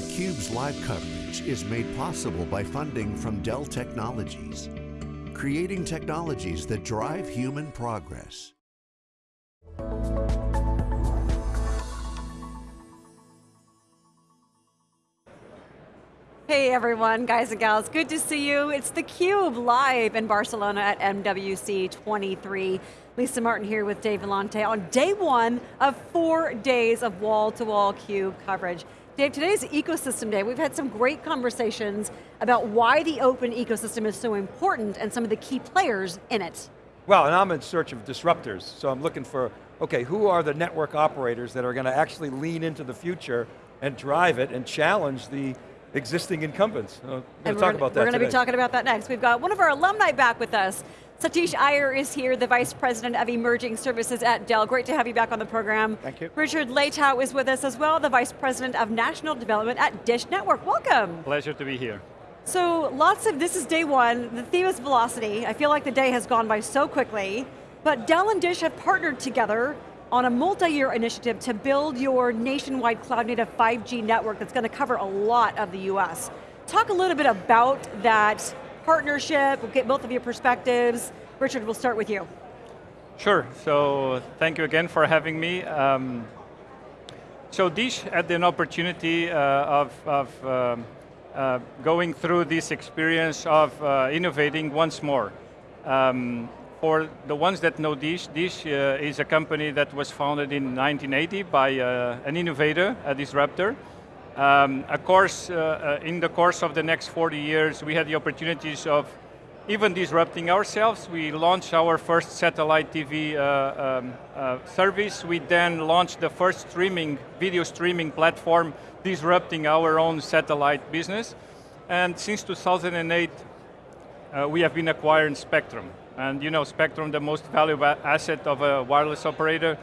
theCUBE's live coverage is made possible by funding from Dell Technologies, creating technologies that drive human progress. Hey everyone, guys and gals, good to see you. It's theCUBE live in Barcelona at MWC 23. Lisa Martin here with Dave Vellante on day one of four days of wall-to-wall -wall CUBE coverage. Dave, today's ecosystem day. We've had some great conversations about why the open ecosystem is so important and some of the key players in it. Well, and I'm in search of disruptors, so I'm looking for, okay, who are the network operators that are going to actually lean into the future and drive it and challenge the existing incumbents. Uh, we're going to talk about that We're going to be talking about that next. We've got one of our alumni back with us. Satish Iyer is here, the Vice President of Emerging Services at Dell. Great to have you back on the program. Thank you. Richard Leitao is with us as well, the Vice President of National Development at Dish Network. Welcome. Pleasure to be here. So lots of, this is day one, the theme is velocity. I feel like the day has gone by so quickly, but Dell and Dish have partnered together on a multi-year initiative to build your nationwide cloud-native 5G network that's going to cover a lot of the US. Talk a little bit about that partnership, we'll get both of your perspectives. Richard, we'll start with you. Sure, so thank you again for having me. Um, so Dish had an opportunity uh, of, of um, uh, going through this experience of uh, innovating once more. Um, for the ones that know Dish, Dish uh, is a company that was founded in 1980 by uh, an innovator, a disruptor. Um, of course, uh, uh, in the course of the next 40 years, we had the opportunities of even disrupting ourselves. We launched our first satellite TV uh, um, uh, service. We then launched the first streaming, video streaming platform, disrupting our own satellite business. And since 2008, we have been acquiring Spectrum. And you know, Spectrum, the most valuable asset of a wireless operator,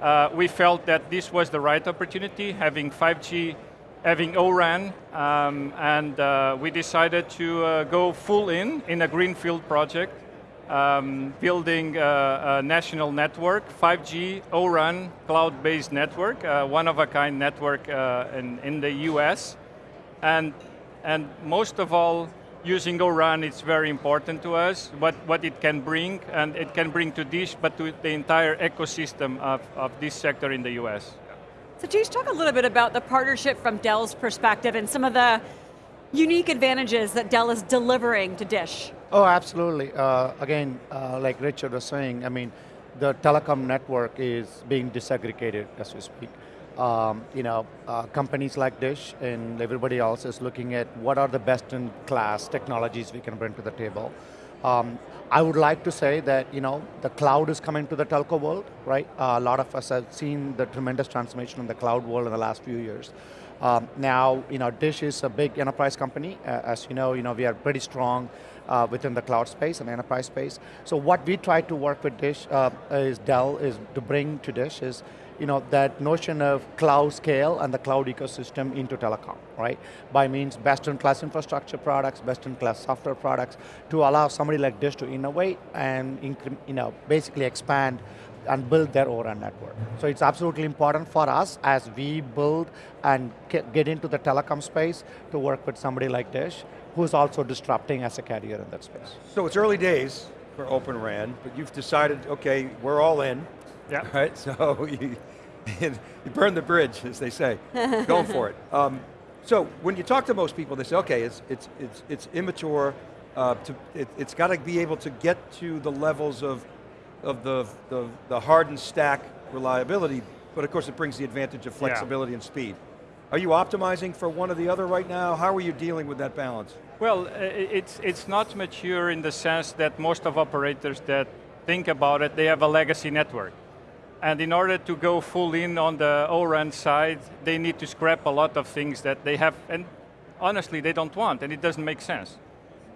uh, we felt that this was the right opportunity, having 5G, having O-RAN, um, and uh, we decided to uh, go full in, in a greenfield project, um, building a, a, national network, 5G ORAN cloud-based network, uh, one-of-a-kind network uh, in, in the US. And, and most of all, using O-RAN is very important to us, what, what it can bring, and it can bring to Dish, but to the entire ecosystem of, of this sector in the US. So Satish, talk a little bit about the partnership from Dell's perspective and some of the unique advantages that Dell is delivering to Dish. Oh, absolutely. Uh, again, uh, like Richard was saying, I mean, the telecom network is being disaggregated as we speak um, you know, uh, companies like Dish and everybody else is looking at what are the best in class technologies we can bring to the table. Um, I would like to say that you know the cloud is coming to the telco world, right? Uh, a lot of us have seen the tremendous transformation in the cloud world in the last few years. Um, now, you know, Dish is a big enterprise company. Uh, as you know, you know, we are pretty strong uh, within the cloud space and enterprise space. So what we try to work with Dish uh, is Dell is to bring to Dish is you know, that notion of cloud scale and the cloud ecosystem into telecom, right? By means best-in-class infrastructure products, best-in-class software products, to allow somebody like Dish to innovate and you know, basically expand and build their own network. So it's absolutely important for us as we build and get into the telecom space to work with somebody like Dish, who's also disrupting as a carrier in that space. So it's early days for Open RAN, but you've decided, okay, we're all in. Yeah. Right, so you, you burn the bridge, as they say. Going for it. Um, so when you talk to most people, they say, okay, it's, it's, it's, it's immature, uh, to, it, has got to be able to get to the levels of, of the, the, the hardened stack reliability, but of course it brings the advantage of flexibility yeah. and speed. Are you optimizing for one or the other right now? How are you dealing with that balance? Well, uh, it's, it's not mature in the sense that most of operators that think about it, they have a legacy network. And in order to go full in on the O-RAN side, they need to scrap a lot of things that they have, and honestly, they don't want, and it doesn't make sense.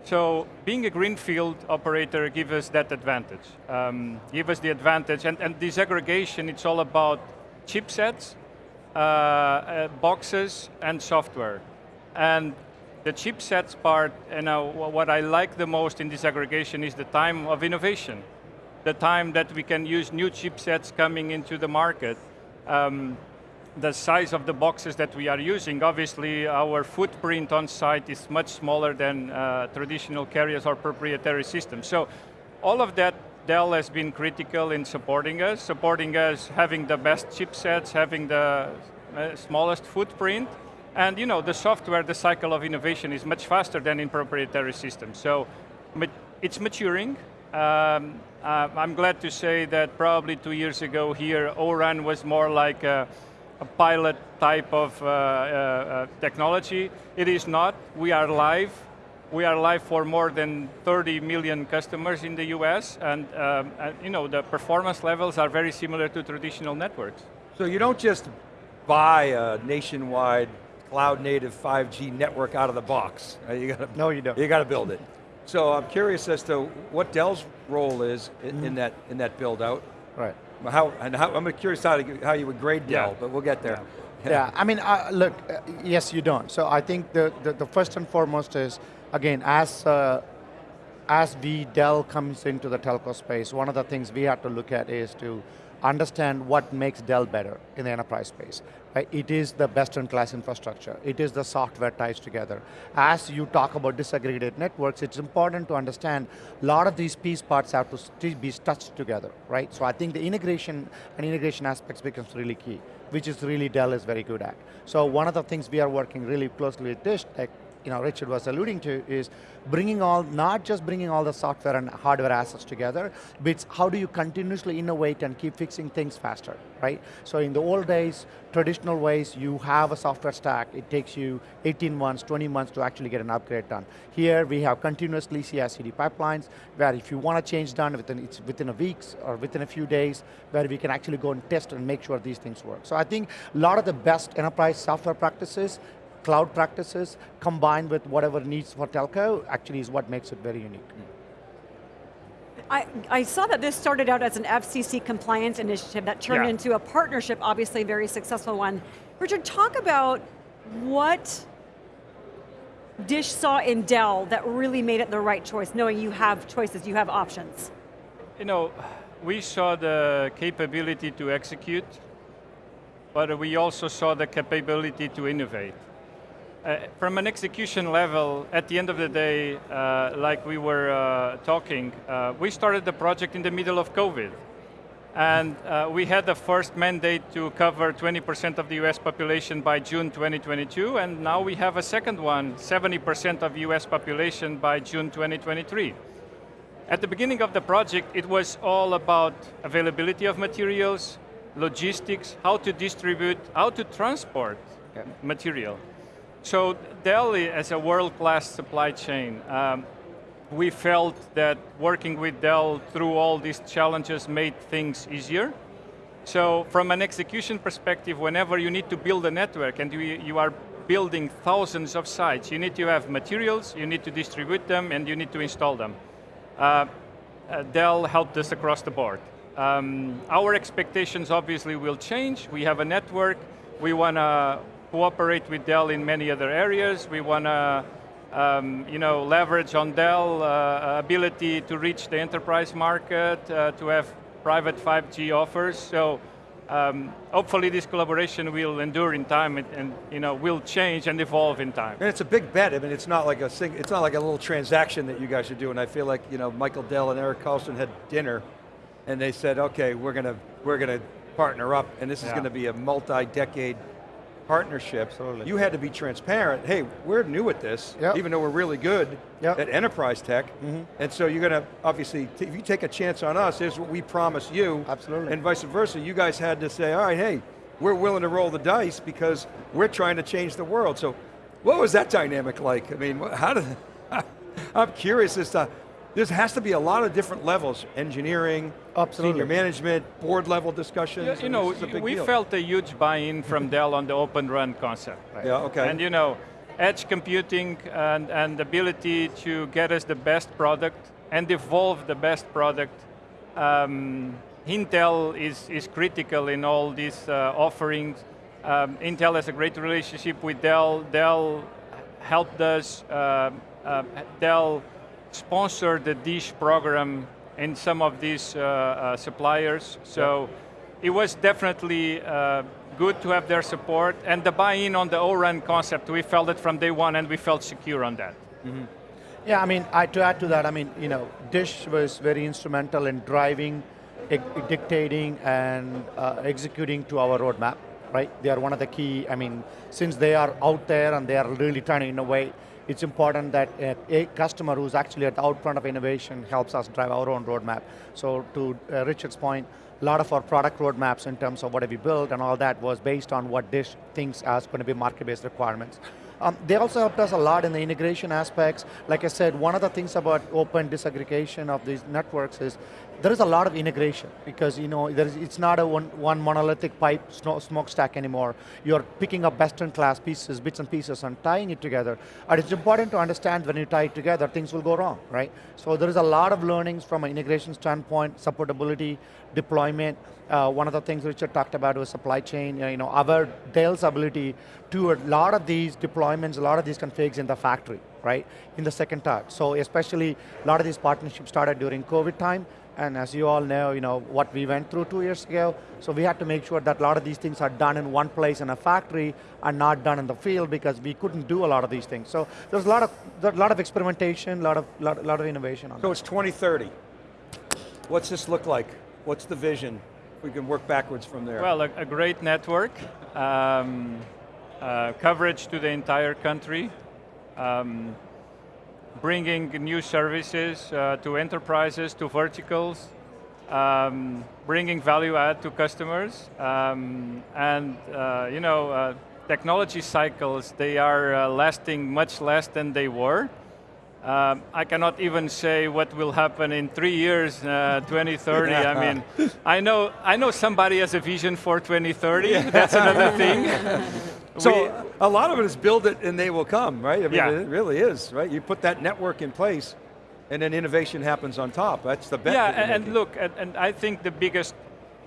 So being a greenfield operator gives us that advantage. Um, give us the advantage, and, and disaggregation, it's all about chipsets, uh, uh, boxes, and software. And the chipsets part, you know, what I like the most in disaggregation is the time of innovation the time that we can use new chipsets coming into the market. Um, the size of the boxes that we are using. Obviously, our footprint on site is much smaller than uh, traditional carriers or proprietary systems. So all of that, Dell has been critical in supporting us, supporting us having the best chipsets, having the uh, smallest footprint, and you know, the software, the cycle of innovation is much faster than in proprietary systems. So it's maturing. Um, uh, I'm glad to say that probably two years ago here, O-RAN was more like a, a pilot type of uh, uh, uh, technology. It is not, we are live. We are live for more than 30 million customers in the US, and, um, and you know, the performance levels are very similar to traditional networks. So you don't just buy a nationwide cloud native 5G network out of the box. You got to, no, you don't. You got to build it. So I'm curious as to what Dell's role is in, mm. in that in that build out. Right. How and how, I'm curious how, how you would grade Dell, yeah. but we'll get there. Yeah, yeah. I mean, uh, look, uh, yes, you don't. So I think the, the, the first and foremost is again as uh, as we Dell comes into the telco space, one of the things we have to look at is to understand what makes Dell better in the enterprise space. It is the best-in-class infrastructure. It is the software ties together. As you talk about disaggregated networks, it's important to understand a lot of these piece parts have to be stitched together, right? So I think the integration and integration aspects becomes really key, which is really Dell is very good at. So one of the things we are working really closely with Dish Tech you know, Richard was alluding to is bringing all, not just bringing all the software and hardware assets together, but it's how do you continuously innovate and keep fixing things faster, right? So in the old days, traditional ways, you have a software stack, it takes you 18 months, 20 months to actually get an upgrade done. Here we have continuously CI/CD pipelines, where if you want to change done within, it's within a weeks or within a few days, where we can actually go and test and make sure these things work. So I think a lot of the best enterprise software practices cloud practices combined with whatever needs for telco actually is what makes it very unique. I, I, saw that this started out as an FCC compliance initiative that turned yeah. into a partnership, obviously a very successful one. Richard, talk about what Dish saw in Dell that really made it the right choice, knowing you have choices, you have options. You know, we saw the capability to execute, but we also saw the capability to innovate. Uh, from an execution level, at the end of the day, uh, like we were uh, talking, uh, we started the project in the middle of COVID. And uh, we had the first mandate to cover 20% of the US population by June 2022, and now we have a second one, 70% of US population by June 2023. At the beginning of the project, it was all about availability of materials, logistics, how to distribute, how to transport yeah. material. So Dell as a world-class supply chain, um, we felt that working with Dell through all these challenges made things easier. So from an execution perspective, whenever you need to build a network and you, you are building thousands of sites, you need to have materials, you need to distribute them, and you need to install them. Uh, uh, Dell helped us across the board. Um, our expectations obviously will change. We have a network, we want to cooperate with Dell in many other areas. We want to um, you know, leverage on Dell uh, ability to reach the enterprise market, uh, to have private 5G offers. So um, hopefully this collaboration will endure in time and, and, you know will change and evolve in time. And it's a big bet. I mean, it's not like a it's not like a little transaction that you guys are doing. I feel like you know Michael Dell and Eric Carlson had dinner, and they said, okay, we're going to we're going to partner up, and this is going to be a multi-decade partnership, Absolutely. you had to be transparent. Hey, we're new at this, yep. even though we're really good yep. at enterprise tech. Mm -hmm. And so you're going to, obviously, if you take a chance on us, here's what we promise you. Absolutely. And vice versa. You guys had to say, all right, hey, we're willing to roll the dice because we're trying to change the world. So what was that dynamic like? I mean, how did, I'm curious as to, there has to be a lot of different levels, engineering, Absolutely. senior management, board level discussions. Yeah, you know, we deal. felt a huge buy-in from Dell on the Open RAN concept. Right? Yeah, okay. And you know, edge computing and, and ability to get us the best product and evolve the best product. Um, Intel is, is critical in all these uh, offerings. Um, Intel has a great relationship with Dell. Dell helped us, uh, uh, Dell sponsor the DISH program in some of these uh, uh, suppliers. So yeah. it was definitely uh, good to have their support, and the buy-in on the O-RAN concept, we felt it from day one and we felt secure on that. Yeah, I mean, I, to add to that, I mean, you know, Dish was very instrumental in driving, dictating, and uh, executing to our roadmap, right? They are one of the key, I mean, since they are out there and they are really trying to innovate, it's important that a customer who's actually at the out front of innovation helps us drive our own roadmap. So to uh, Richard's point, a lot of our product roadmaps in terms of what have we built and all that was based on what Dish thinks as going to be market-based requirements. Um, they also helped us a lot in the integration aspects. Like I said, one of the things about open disaggregation of these networks is there is a lot of integration because you know it's not a one, one monolithic pipe smokestack anymore. You're picking up best-in-class pieces, bits and pieces, and tying it together. And it's important to understand when you tie it together, things will go wrong, right? So there is a lot of learnings from an integration standpoint, supportability, deployment. Uh, one of the things Richard talked about was supply chain. You know, our Dell's ability to a lot of these deployments, a lot of these configs in the factory, right? In the second touch. So especially a lot of these partnerships started during COVID time. And as you all know, you know, what we went through two years ago, so we had to make sure that a lot of these things are done in one place in a factory and not done in the field because we couldn't do a lot of these things. So there's a lot of, there's a lot of experimentation, a lot of, lot, lot of innovation on So that. it's 2030. What's this look like? What's the vision? We can work backwards from there. Well, a, a great network, um, uh, coverage to the entire country, um, bringing new services uh, to enterprises, to verticals, um, bringing value add to customers, um, and uh, you know, uh, technology cycles, they are uh, lasting much less than they were. Um, I cannot even say what will happen in three years, uh, 2030. I mean, I know, I know somebody has a vision for 2030. That's another thing. so a lot of it is build it and they will come, right? I mean, Yeah. it really is, right? You put that network in place and then innovation happens on top. That's the bet. yeah, and, making. look, and, and I think the biggest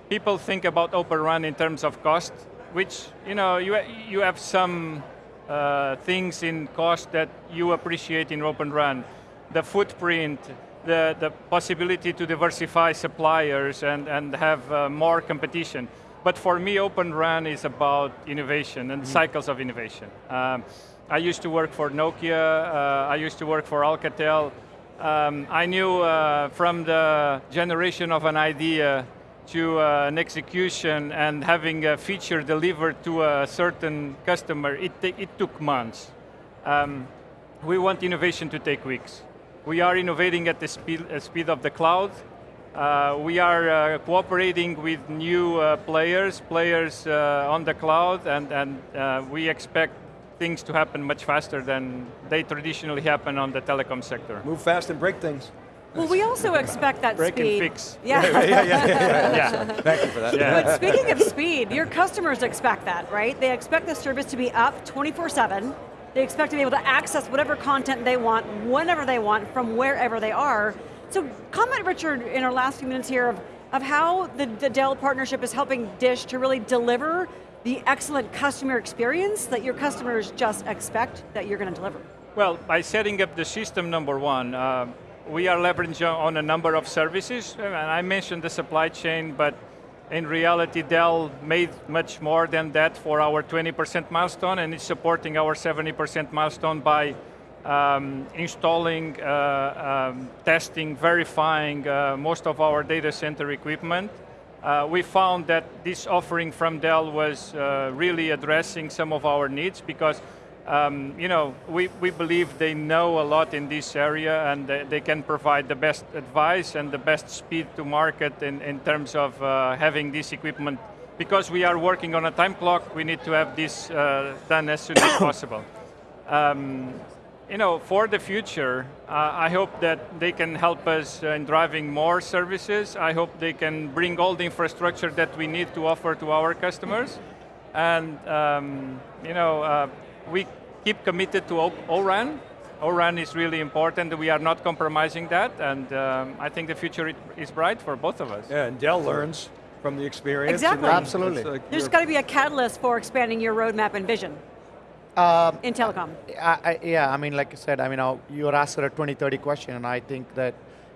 people think about Open RAN in terms of cost, which you know you you have some uh, things in cost that you appreciate in Open RAN, the footprint, the the possibility to diversify suppliers and and have uh, more competition. But for me, Open RAN is about innovation and cycles of innovation. Um, I used to work for Nokia. Uh, I used to work for Alcatel. Um, I knew uh, from the generation of an idea to uh, an execution and having a feature delivered to a certain customer, it, it took months. Um, we want innovation to take weeks. We are innovating at the speed, uh, speed of the cloud. Uh, we are uh, cooperating with new uh, players, players uh, on the cloud, and, and uh, we expect things to happen much faster than they traditionally happen on the telecom sector. Move fast and break things. Well, we also expect that speed. Break and speed. fix. Yeah. yeah, yeah, yeah. Yeah. Thank you for that. Yeah. But speaking of speed, your customers expect that, right? They expect the service to be up 24-7. They expect to be able to access whatever content they want, whenever they want, from wherever they are. So comment, Richard, in our last few minutes here of, of how the, the Dell partnership is helping Dish to really deliver the excellent customer experience that your customers just expect that you're going to deliver. Well, by setting up the system, number one, uh, we are leveraging on a number of services. And I mentioned the supply chain, but in reality, Dell made much more than that for our 20% milestone, and it's supporting our 70% milestone by um, installing, uh, um, testing, verifying uh, most of our data center equipment. Uh, we found that this offering from Dell was uh, really addressing some of our needs because um, you know, we, we believe they know a lot in this area and they, can provide the best advice and the best speed to market in, in terms of uh, having this equipment. Because we are working on a time clock, we need to have this uh, done as soon as possible. Um, you know, for the future, uh, I hope that they can help us uh, in driving more services. I hope they can bring all the infrastructure that we need to offer to our customers. And, um, you know, uh, we keep committed to O- ORAN. ORAN is really important. We are not compromising that. And um, I think the future is bright for both of us. Yeah, and Dell learns from the experience. Exactly. Absolutely. it's like There's you're- got to be a catalyst for expanding your roadmap and vision Um, in telecom. I, I, yeah, I mean, like I said, I mean, you were asked a 2030 question, and I think that,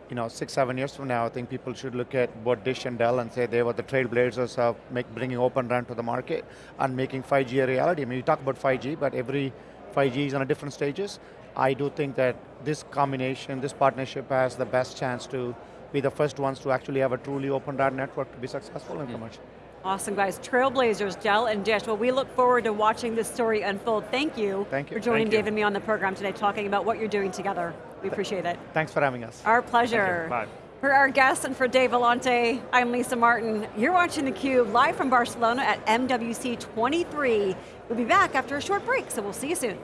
you know, six, seven years from now, I think people should look at both Dish and Dell and say they were the trailblazers of make, bringing Open RAN to the market and making 5G a reality. I mean, you talk about 5G, but every 5G is on a different stages. I do think that this combination, this partnership has the best chance to be the first ones to actually have a truly Open RAN network to be successful in commercial. Awesome guys, Trailblazers, Dell and Dish. Well, we look forward to watching this story unfold. Thank you, Thank you. for joining Thank you. Dave and me on the program today, talking about what you're doing together. We appreciate it. Thanks for having us. Our pleasure. Bye. For our guests and for Dave Vellante, I'm Lisa Martin. You're watching theCUBE live from Barcelona at MWC 23. We'll be back after a short break, so we'll see you soon.